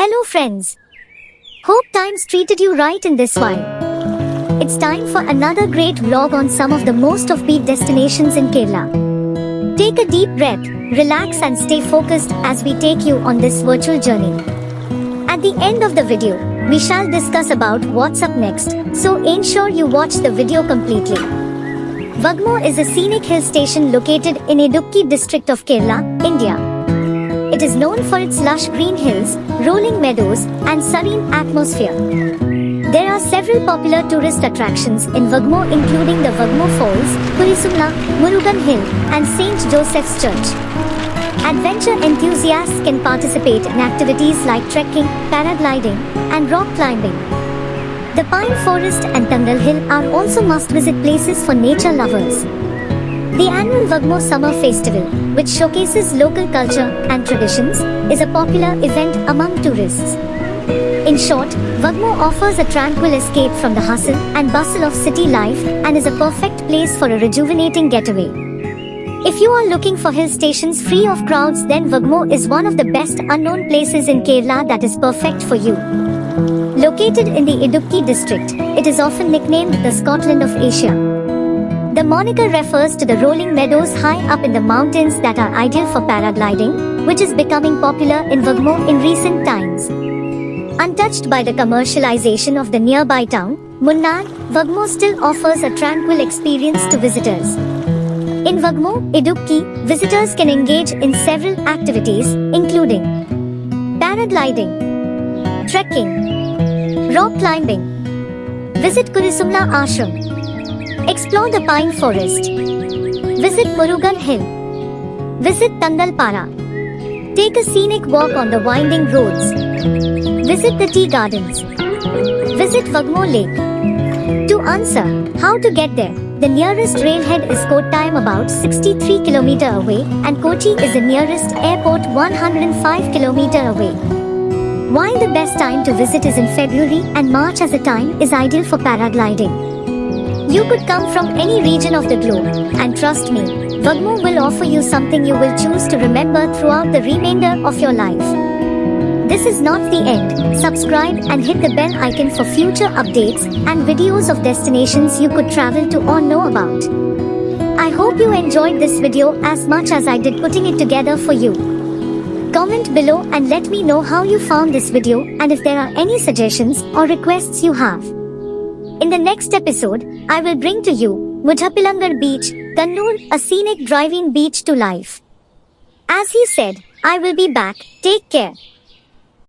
Hello friends. Hope times treated you right in this one. It's time for another great vlog on some of the most offbeat destinations in Kerala. Take a deep breath, relax and stay focused as we take you on this virtual journey. At the end of the video, we shall discuss about what's up next, so ensure you watch the video completely. Vagamon is a scenic hill station located in Idukki district of Kerala, India. It is known for its lush green hills, rolling meadows, and serene atmosphere. There are several popular tourist attractions in Vagamon including the Vagamon Falls, Kurisumala, Murugan Hill, and St. Joseph's Church. Adventure enthusiasts can participate in activities like trekking, paragliding, and rock climbing. The Pine Forest and Tangal Hill are also must-visit places for nature lovers. The annual Vagamon Summer Festival, which showcases local culture and traditions, is a popular event among tourists. In short, Vagamon offers a tranquil escape from the hustle and bustle of city life and is a perfect place for a rejuvenating getaway. If you are looking for hill stations free of crowds then Vagamon is one of the best unknown places in Kerala that is perfect for you. Located in the Idukki district, it is often nicknamed the Scotland of Asia. The moniker refers to the rolling meadows high up in the mountains that are ideal for paragliding, which is becoming popular in Vagamon in recent times. Untouched by the commercialization of the nearby town, Munnar, Vagamon still offers a tranquil experience to visitors. In Vagamon, Idukki, visitors can engage in several activities, including paragliding, trekking, rock climbing, visit Kurisumala Ashram, explore the pine forest, visit Murugan Hill, visit Tangalpara, take a scenic walk on the winding roads, visit the tea gardens, visit Vagamon Lake. To answer how to get there, the nearest railhead is Kottayam about 63 km away and Kochi is the nearest airport 105 km away. While the best time to visit is in February and March as the time is ideal for paragliding. You could come from any region of the globe, and trust me, Vagamon will offer you something you will choose to remember throughout the remainder of your life. This is not the end. Subscribe and hit the bell icon for future updates and videos of destinations you could travel to or know about. I hope you enjoyed this video as much as I did putting it together for you. Comment below and let me know how you found this video and if there are any suggestions or requests you have. In the next episode, I will bring to you Muzhappilangad Beach, Kannur, a scenic driving beach to life. As he said, I will be back. Take care.